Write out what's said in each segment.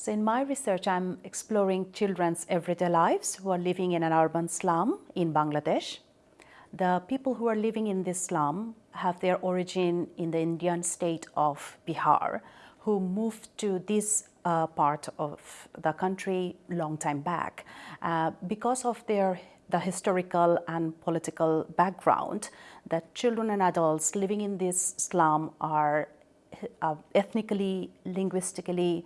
So in my research, I'm exploring children's everyday lives who are living in an urban slum in Bangladesh. The people who are living in this slum have their origin in the Indian state of Bihar, who moved to this uh, part of the country long time back. Uh, because of their the historical and political background, that children and adults living in this slum are uh, ethnically, linguistically,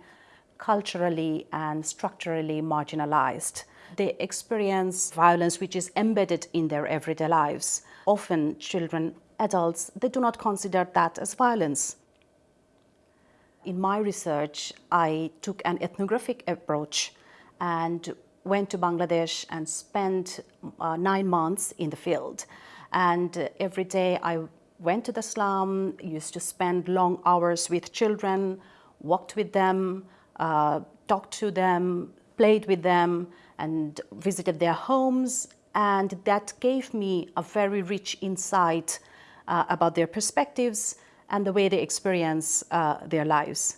culturally and structurally marginalized. They experience violence which is embedded in their everyday lives. Often children, adults, they do not consider that as violence. In my research, I took an ethnographic approach and went to Bangladesh and spent uh, nine months in the field. And uh, every day I went to the slum, used to spend long hours with children, walked with them, uh, talked to them, played with them, and visited their homes. And that gave me a very rich insight uh, about their perspectives and the way they experience uh, their lives.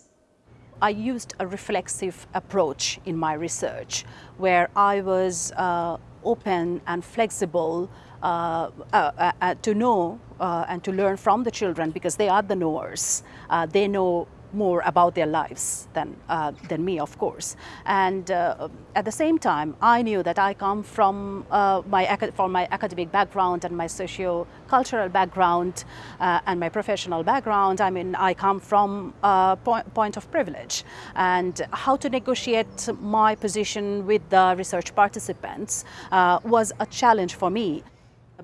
I used a reflexive approach in my research where I was uh, open and flexible uh, uh, uh, to know and to learn from the children because they are the knowers. they know more about their lives than, uh, than me, of course. And uh, at the same time, I knew that I come from, uh, my, from my academic background and my socio-cultural background uh, and my professional background. I mean, I come from a point, point of privilege. And how to negotiate my position with the research participants uh, was a challenge for me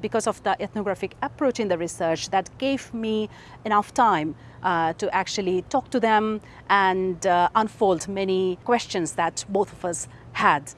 because of the ethnographic approach in the research that gave me enough time uh, to actually talk to them and uh, unfold many questions that both of us had.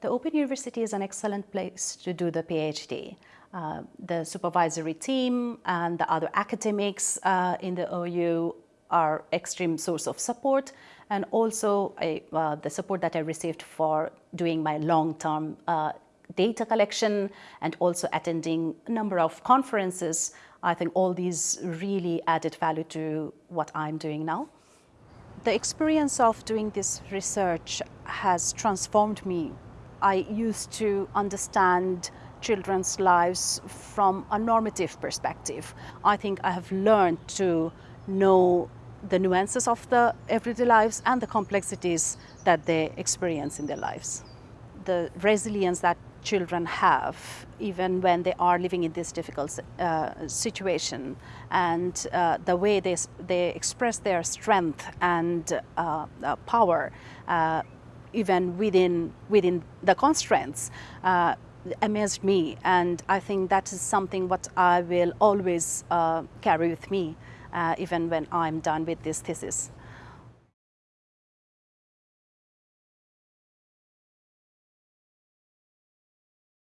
The Open University is an excellent place to do the PhD. Uh, the supervisory team and the other academics uh, in the OU are extreme source of support and also uh, the support that I received for doing my long-term uh, data collection and also attending a number of conferences, I think all these really added value to what I'm doing now. The experience of doing this research has transformed me. I used to understand children's lives from a normative perspective. I think I have learned to know the nuances of the everyday lives and the complexities that they experience in their lives. The resilience that children have, even when they are living in this difficult uh, situation, and uh, the way they, they express their strength and uh, uh power, uh, even within, within the constraints, uh, amazed me. And I think that is something what I will always carry with me, even when I'm done with this thesis.